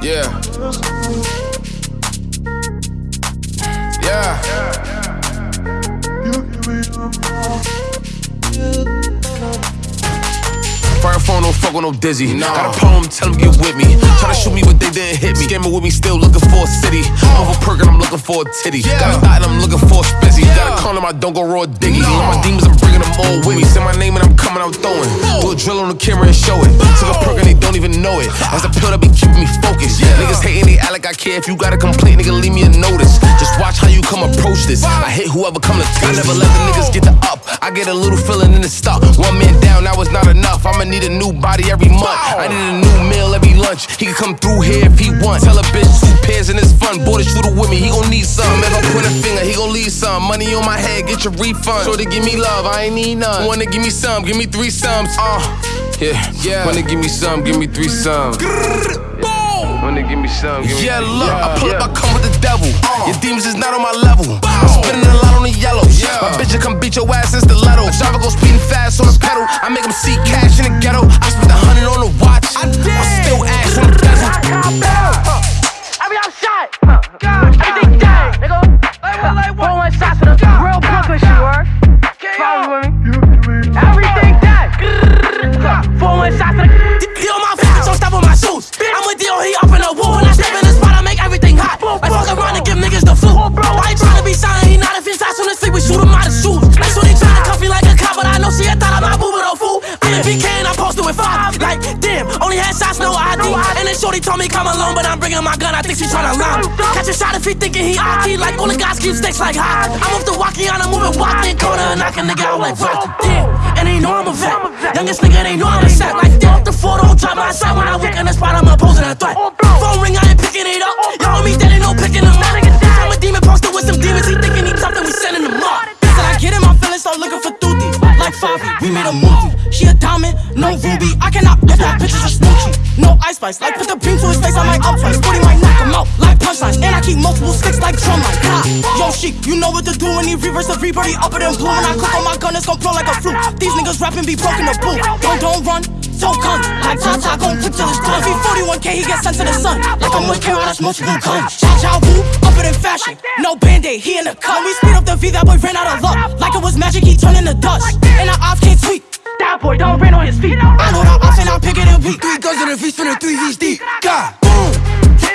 Yeah. Yeah. Fire phone, don't fuck with no dizzy. Nah. Got a poem, tell them get with me. Try to shoot me, but they didn't hit me. Scamming with me, still looking for a city. Over perk and I'm looking for a titty. Got a thought and I'm looking for a spizzy. Got a call him, I don't go raw diggy. All my demons, I'm bringing them all with me. Say my name and I'm coming, I'm throwing. Do a drill on the camera and show it. Took a perk and they don't even know it. As a pill that be keeping me focused. Yeah. Niggas hating, they act like I care. If you got a complaint, nigga, leave me a notice. Just watch how you come approach this. I hit whoever come to touch. I never let the niggas get the up. I get a little feeling in the stuff. One man down, that was not enough. I'ma need a new body every month. I need a new meal every lunch. He can come through here if he wants. Tell a bitch two pairs and it's fun. Boy, the shooter with me, he gon' need some. If I point a finger, he gon' leave some. Money on my head, get your refund. So they give me love, I ain't need none. Wanna give me some, give me three sums. Uh, yeah, yeah. Wanna give me some, give me three sums. Wanna give me some, give me Yeah, look, I pull up, I come with the devil. Your demons is not on my level. I'm spinning a lot on the yellows. My bitch will come beat your ass in stiletto. Driver go speeding fast fool. I'm in BK I posted with five. Like, damn, only had shots, no ID. And then Shorty told me come alone, but I'm bringing my gun, I think she tryna lie. Catch a shot if he thinking he IT, like all the guys keep sticks like hot. I'm off the walkie on, I'm moving walking corner and knock a nigga out like Rocky. Damn, and they know I'm a vet. Youngest nigga, they know I'm a set. Like, off the floor, don't drop my side when I walk in the spot, I'm opposing a threat. Phone ring, I Like Favi, we made a movie. She a diamond, no ruby. I cannot lift that pictures of Snoochie. No ice spice, like put the beam to his face, I might up twice. Booty might knock him out, like punchlines. And I keep multiple sticks like drum line. Ha! Yo, sheep, you know what to do when he reverse the reaper, he up and blue. When I cook on my gun, it's gon' blow like a flute. These niggas rapping be broken the boot. Don't, don't run. So come, like Tata gon' quick till it's done. If he 41k, he get sent to the sun. Like I'm with Carol, that's multiple guns. Chow chow woo, up it in fashion. No band-aid, he in the cut. We speed up the V, that boy ran out of luck. Like it was magic, he turned into dust. And our ops can't tweet. That boy don't rain on his feet. I know the ops and I pick it and weak. Three guns in the V, spinning three V's deep. God, boom.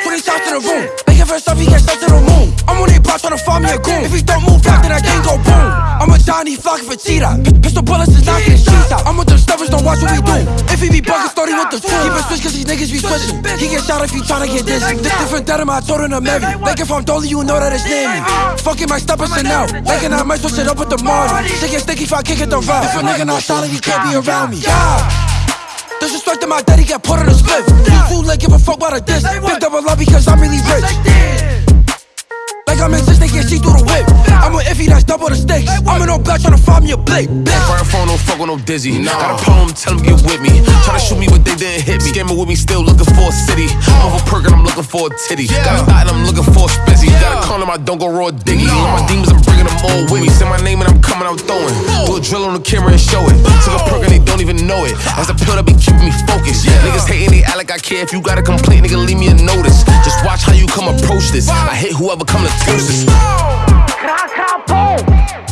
20 shots to the room. Make it first up, he get shot to the moon. I'm on their block trying to find me a goon. If he don't move back, then that game go boom. I'm a Johnny flocking for cheetah. P- pistol bullets is knocking with the two. Keep it switch, cause these niggas be switching. He get shot if he tryna get dizzy. This different than him, I told him to marry. Like if I'm Dolly, you know that it's near me. Fucking my steppers and out. Like I might switch it up with the Marty. Shit get sticky if I kick it the route. If a nigga not solid, he can't be around me. Yeah. Disrespect to my daddy, got put on a split. You too late, give a fuck about a diss. Big double love because I'm really rich. Like I'm in this, they can't see through the whip. I'm with iffy, that's double the stakes. I'm in no black tryna find me a blade. Fire phone, don't fuck with no dizzy. Got a poem, tell them get with me. Try to shoot me, but they didn't hit me. Scamming with me, still looking for a city. Over perk and I'm looking for a titty. Got a thought and I'm looking for a spizzy. Got a call him, I don't go raw diggy. All my demons, I'm bringing them all with me. Say my name and I'm coming, I'm throwing. Do a drill on the camera and show it. Took a perk and they don't even know it. As a pill that be keeping me focused. Yeah. Niggas hating, they act like I care. If you got a complaint, nigga, leave me a notice. Just watch how you come approach this. I hit whoever come to toast this. Cra, cra, boom.